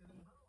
현재 시